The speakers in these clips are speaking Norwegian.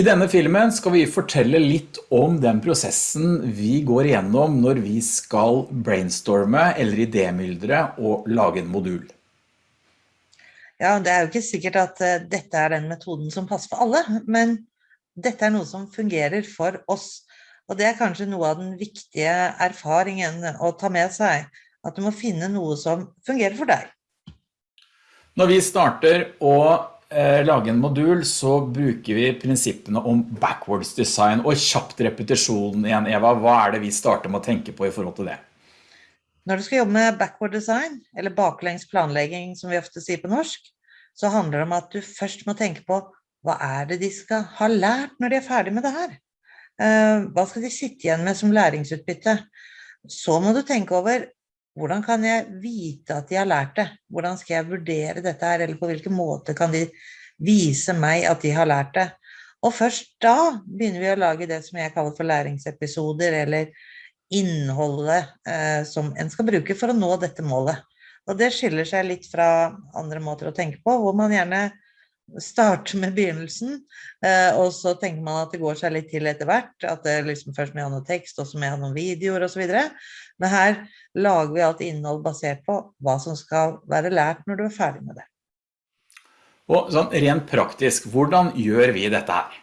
I denne filmen skal vi fortelle litt om den prosessen vi går igjennom når vi skal brainstorme eller idémyldre og lage en modul. Ja, det er jo ikke sikkert at uh, dette er den metoden som passer for alle, men dette er noe som fungerer for oss. Og det er kanskje noe av den viktige erfaringen å ta med seg, at du må finne noe som fungerer for deg. Når vi starter å eh, lage en modul så bruker vi prinsippene om backwards design og kjapt repetisjon igjen. Eva, hva er det vi starter med å tenke på i forhold til det? Når du skal jobbe med backward design, eller baklengs planlegging som vi ofte sier på norsk, så handler det om at du først må tenke på hva er det de skal ha lært når de er ferdig med det her? Eh, hva skal de sitte igjen med som læringsutbytte? Så må du tenke over hvordan kan jeg vite at de har lært det? Hvordan skal jeg vurdere dette her, eller på hvilken måte kan de vise meg at de har lært det? Og først da begynner vi å lage det som jeg kaller for læringsepisoder, eller innholdet eh, som en skal bruke for å nå dette målet. Og det skiller seg litt fra andre måter å tenke på, hvor man gjerne starte med begynnelsen, eh, og så tenker man at det går seg litt til etter hvert, at det liksom først må ha noe tekst, og så må ha noen videoer videre. Men her lager vi alt innhold basert på hva som skal være lært når du er ferdig med det. Og sånn rent praktisk, hvordan gjør vi dette her?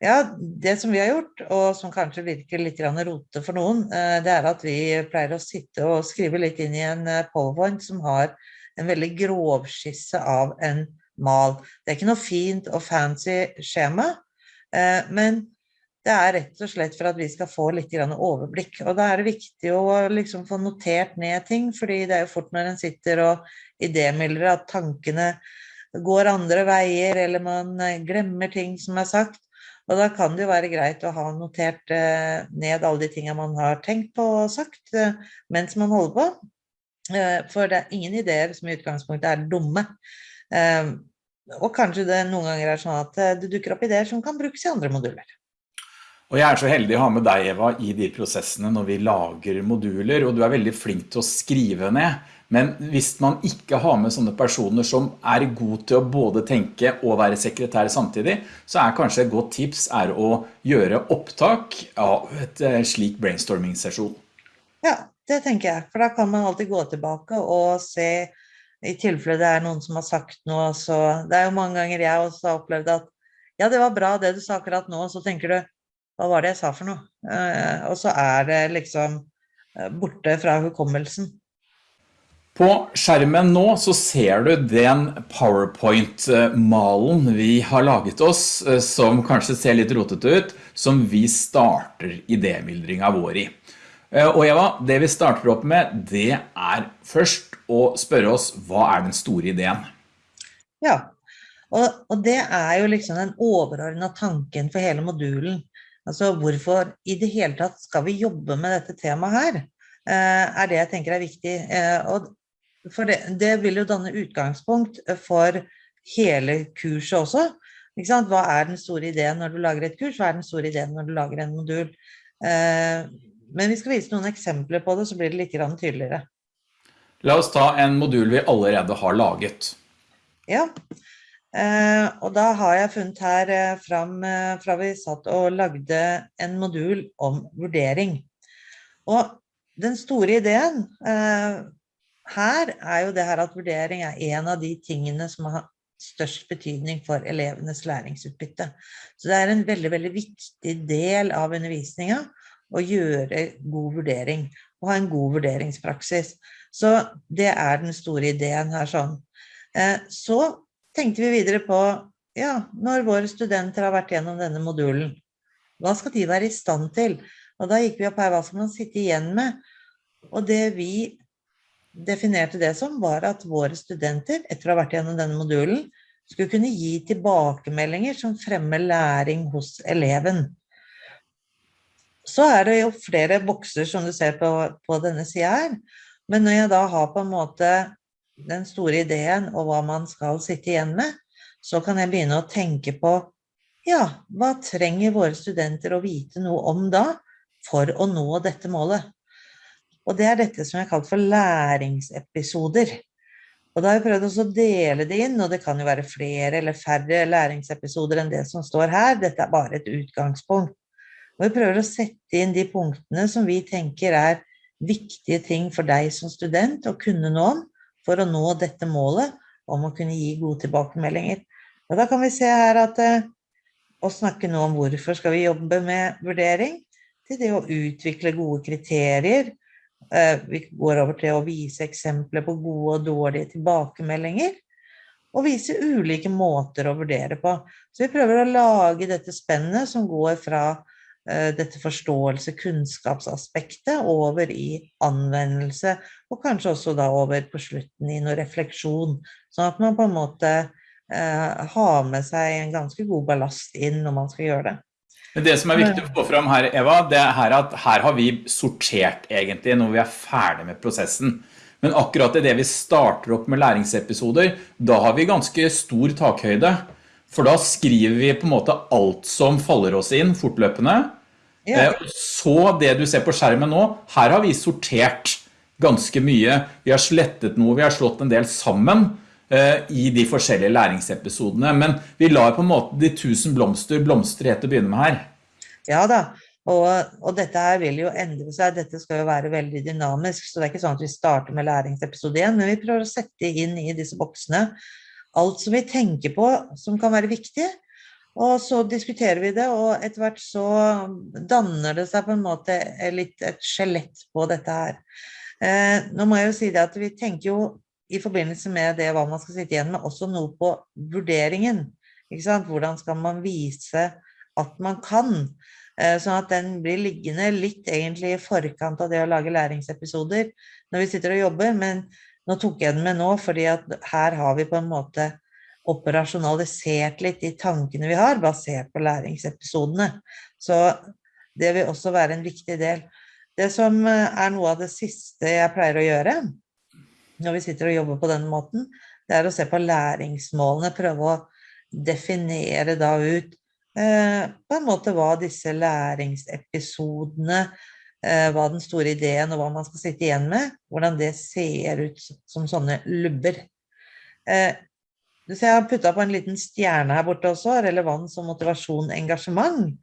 Ja, det som vi har gjort, og som kanskje virker litt rote for noen, eh, det er at vi pleier å sitte og skrive litt inn i en eh, powerpoint som har en veldig grovskisse av en mal. Det er ikke noe fint og fancy skjema, eh, men det er rett og slett for at vi skal få litt overblikk. Og da er det viktig å liksom få notert ned ting, fordi det er jo fort når en sitter og idémyldrer at tankene går andre veier, eller man eh, glemmer ting som er sagt. Og da kan det jo være greit å ha notert eh, ned alle de tingene man har tenkt på og sagt mens man holder på. For det er ingen ideer som i utgangspunktet er dumme. Og kanskje det noen ganger er sånn at eh, det dukker opp ideer som kan brukes i andre moduler. Og jeg er så heldig å ha med deg, Eva, i de prosessene når vi lager moduler, og du er veldig flink til å skrive ned. Men hvis man ikke har med sånne personer som er god til å både tenke og være sekretær samtidig, så er kanskje et godt tips er å gjøre opptak av et eh, slik brainstorming-sesjon. Ja, det tenker jeg. For da kan man alltid gå tilbake og se i tilfelle det er noen som har sagt noe, så det er jo mange ganger jeg også har opplevd at ja, det var bra det du sa akkurat nå, og så tenker du, hva var det jeg sa for noe? Eh, og så er det liksom eh, borte fra hukommelsen. På skjermen nå så ser du den PowerPoint-malen vi har laget oss, eh, som kanskje ser litt rotete ut, som vi starter idémyldringa vår i. Eh, og Eva, det vi starter opp med, det er først å spørre oss, hva er den store ideen? Ja, og, og det er jo liksom den overordna tanken for hele modulen. Altså hvorfor i det hele tatt skal vi jobbe med dette temaet her, eh, er det jeg tenker er viktig. Eh, og for det, det vil jo danne utgangspunkt for hele kurset også. Hva er den store ideen når du lager et kurs? Hva er den store ideen når du lager en modul? Men vi skal vise noen eksempler på det, så blir det litt tydeligere. La oss ta en modul vi allerede har laget. Ja, eh, og da har jeg funnet her eh, fram eh, fra vi satt og lagde en modul om vurdering. Og den store ideen her er jo det her at vurdering er en av de tingene som har størst betydning for elevenes læringsutbytte. Så det er en veldig, veldig viktig del av undervisningen å gjøre god vurdering og ha en god vurderingspraksis. Så det er den store ideen her sånn. Eh, så tenkte vi videre på, ja, når våre studenter har vært gjennom denne modulen, hva skal de være i stand til? Og da gikk vi opp her, hva skal man sitte igjen med? Og det vi definerte det som var at våre studenter, etter å ha vært gjennom denne modulen, skulle kunne gi tilbakemeldinger som fremmer læring hos eleven. Så er det jo flere bokser som du ser på, på denne siden her. Men når jeg da har på en måte den store ideen og hva man skal sitte igjen med, så kan jeg begynne å tenke på, ja, hva trenger våre studenter å vite noe om da, for å nå dette målet? Og det er dette som har kalt for læringsepisoder. Og da har jeg prøvd å dele det inn, og det kan jo være flere eller færre læringsepisoder enn det som står her. Dette er bare et utgangspunkt. Og vi prøver å sette inn de punktene som vi tenker er viktige ting for deg som student å kunne nå om for å nå dette målet om å kunne gi gode tilbakemeldinger. Og da kan vi se her at eh, å snakke nå om hvorfor skal vi jobbe med vurdering, til det å utvikle gode kriterier, Eh, vi går over til å vise eksempler på gode og dårlige tilbakemeldinger, og vise ulike måter å vurdere på. Så vi prøver å lage dette spennet som går fra dette forståelse, kunnskapsaspektet, over i anvendelse, og kanskje også da over på slutten i noe refleksjon, sånn at man på en måte eh, har med seg en ganske god ballast inn når man skal gjøre det. Men det som er viktig å få fram her, Eva, det er at her har vi sortert egentlig når vi er ferdig med prosessen. Men akkurat i det vi starter opp med læringsepisoder, da har vi ganske stor takhøyde. For da skriver vi på en måte alt som faller oss inn fortløpende. Ja. Eh, så det du ser på skjermen nå, her har vi sortert ganske mye. Vi har slettet noe, vi har slått en del sammen. Eh, i de forskjellige læringsepisodene. Men vi lar på en måte de tusen blomster blomstre etter å begynne med her. Ja da, og, og, dette her vil jo endre seg. Dette skal jo være veldig dynamisk, så det er ikke sånn at vi starter med læringsepisode 1, men vi prøver å sette inn i disse boksene alt som vi tenker på som kan være viktig. Og så diskuterer vi det, og etter hvert så danner det seg på en måte litt et skjelett på dette her. Eh, nå må jeg jo si det at vi tenker jo i forbindelse med det hva man skal sitte igjen med, også noe på vurderingen. Hvordan skal man vise at man kan? Eh, sånn at den blir liggende litt egentlig i forkant av det å lage læringsepisoder når vi sitter og jobber, men nå tok jeg den med nå, fordi her har vi på en måte operasjonalisert litt de tankene vi har, basert på læringsepisodene. Så det vil også være en viktig del. Det som eh, er noe av det siste jeg pleier å gjøre, når vi sitter og jobber på den måten, det er å se på læringsmålene, prøve å definere da ut eh, på en måte hva disse læringsepisodene, hva den store ideen og hva man skal sitte igjen med, hvordan det ser ut som sånne lubber. Så jeg har puttet på en liten stjerne her borte også, relevans og motivasjon, engasjement.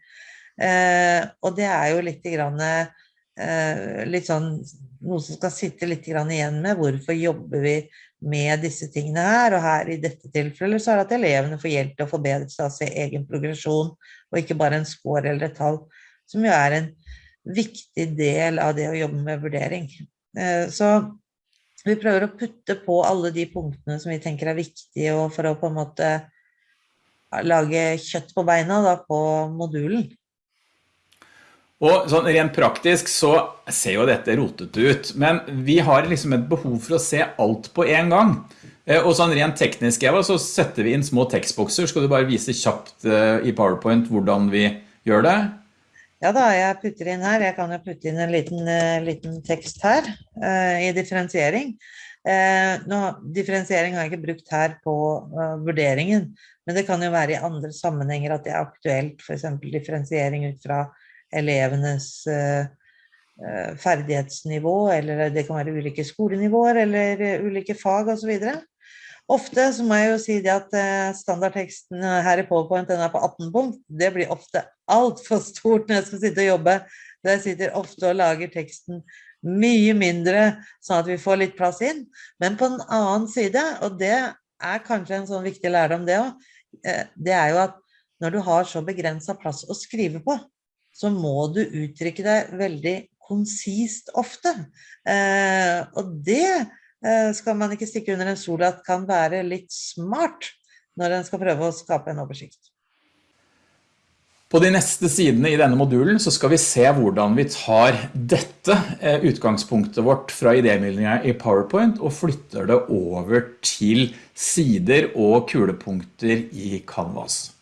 Eh, og det er jo litt grann, eh, litt sånn noe som skal sitte litt igjen med. Hvorfor jobber vi med disse tingene her? Og her i dette tilfellet så er det at elevene får hjelp til å forbedre seg av sin egen progresjon, og ikke bare en score eller et tall, som jo er en viktig del av det å jobbe med vurdering. Eh, så vi prøver å putte på alle de punktene som vi tenker er viktige, for å på en måte lage kjøtt på beina da, på modulen. Og sånn rent praktisk så ser jo dette rotet ut, men vi har liksom et behov for å se alt på en gang. Eh, og sånn rent teknisk, Eva, så setter vi inn små tekstbokser. Skal du bare vise kjapt eh, i PowerPoint hvordan vi gjør det? Ja da, jeg putter inn her. Jeg kan jo putte inn en liten, uh, liten tekst her uh, i differensiering. Uh, nå, differensiering har jeg ikke brukt her på vurderingen, men det kan jo være i andre sammenhenger at det er aktuelt, eksempel differensiering ut fra elevenes eh, eh, ferdighetsnivå, eller det kan være ulike skolenivåer eller eh, ulike fag osv. Ofte så må jeg jo si det at standardteksten her i PowerPoint den er på 18 punkt. Det blir ofte altfor stort når jeg skal sitte og jobbe. Så jeg sitter ofte og lager teksten mye mindre, sånn at vi får litt plass inn. Men på den annen side, og det er kanskje en sånn viktig lærdom det òg, det er jo at når du har så begrensa plass å skrive på, så må du uttrykke deg veldig konsist ofte. Eh, og det eh, skal man ikke stikke under en sol at kan være litt smart når en skal prøve å skape en oversikt. På de neste sidene i denne modulen så skal vi se hvordan vi tar dette eh, utgangspunktet vårt fra idémidlinga i PowerPoint og flytter det over til sider og kulepunkter i Canvas.